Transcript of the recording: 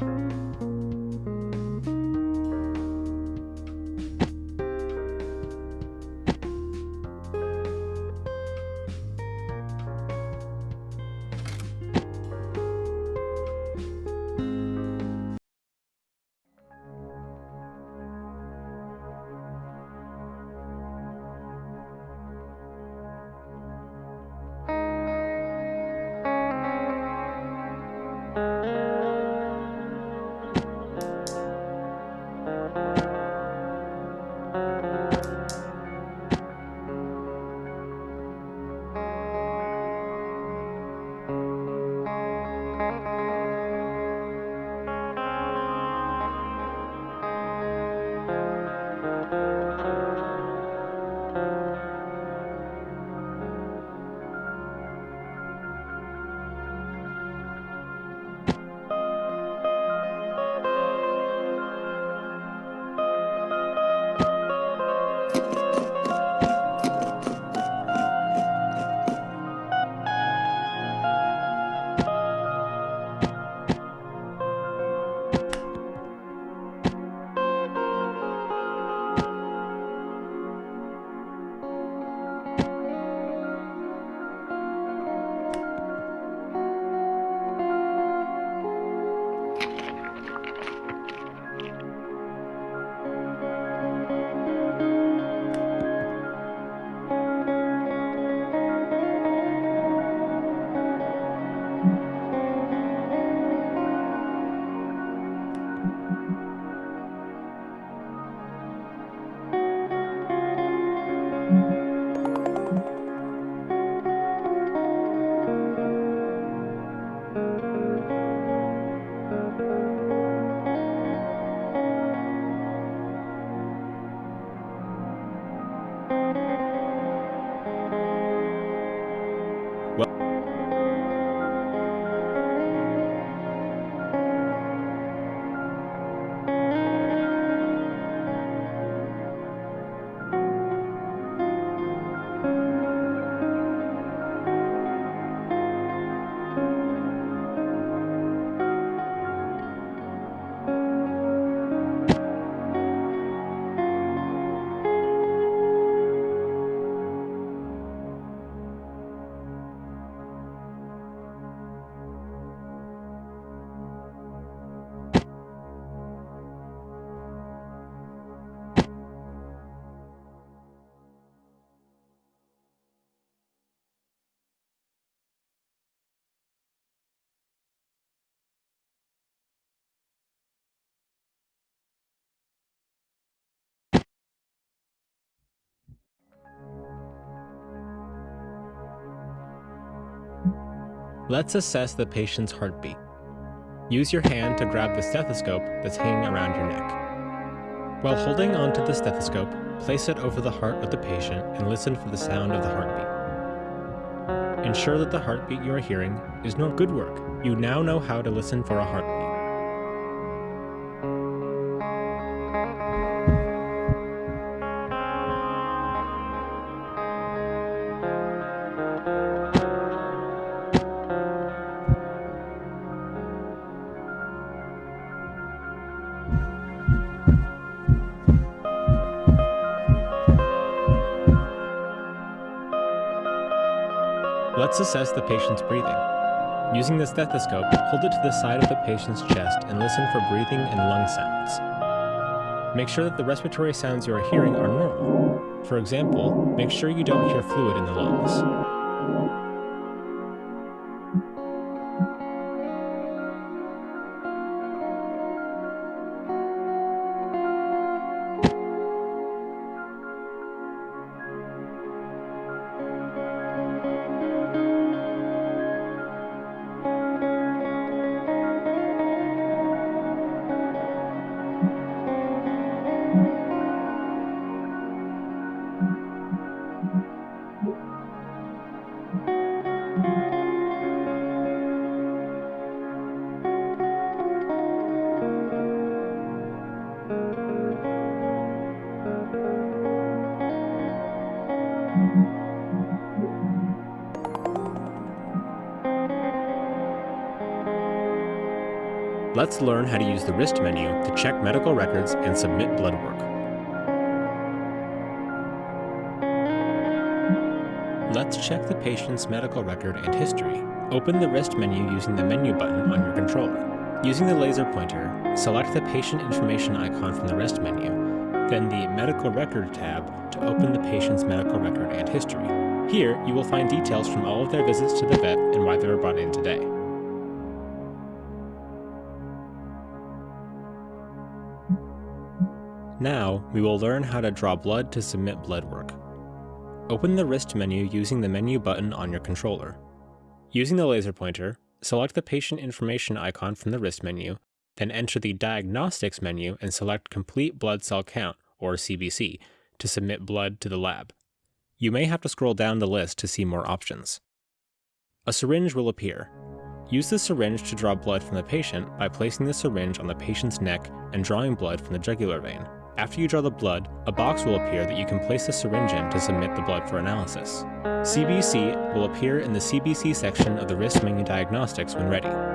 Bye. Let's assess the patient's heartbeat. Use your hand to grab the stethoscope that's hanging around your neck. While holding onto the stethoscope, place it over the heart of the patient and listen for the sound of the heartbeat. Ensure that the heartbeat you are hearing is not good work. You now know how to listen for a heartbeat. Let's assess the patient's breathing. Using the stethoscope, hold it to the side of the patient's chest and listen for breathing and lung sounds. Make sure that the respiratory sounds you are hearing are normal. For example, make sure you don't hear fluid in the lungs. Let's learn how to use the wrist menu to check medical records and submit blood work. Let's check the patient's medical record and history. Open the wrist menu using the menu button on your controller. Using the laser pointer, select the patient information icon from the wrist menu, then the Medical Record tab to open the patient's medical record and history. Here, you will find details from all of their visits to the vet and why they were brought in today. Now, we will learn how to draw blood to submit blood work. Open the wrist menu using the menu button on your controller. Using the laser pointer, select the patient information icon from the wrist menu, then enter the diagnostics menu and select complete blood cell count, or CBC, to submit blood to the lab. You may have to scroll down the list to see more options. A syringe will appear. Use the syringe to draw blood from the patient by placing the syringe on the patient's neck and drawing blood from the jugular vein. After you draw the blood, a box will appear that you can place the syringe in to submit the blood for analysis. CBC will appear in the CBC section of the wrist menu diagnostics when ready.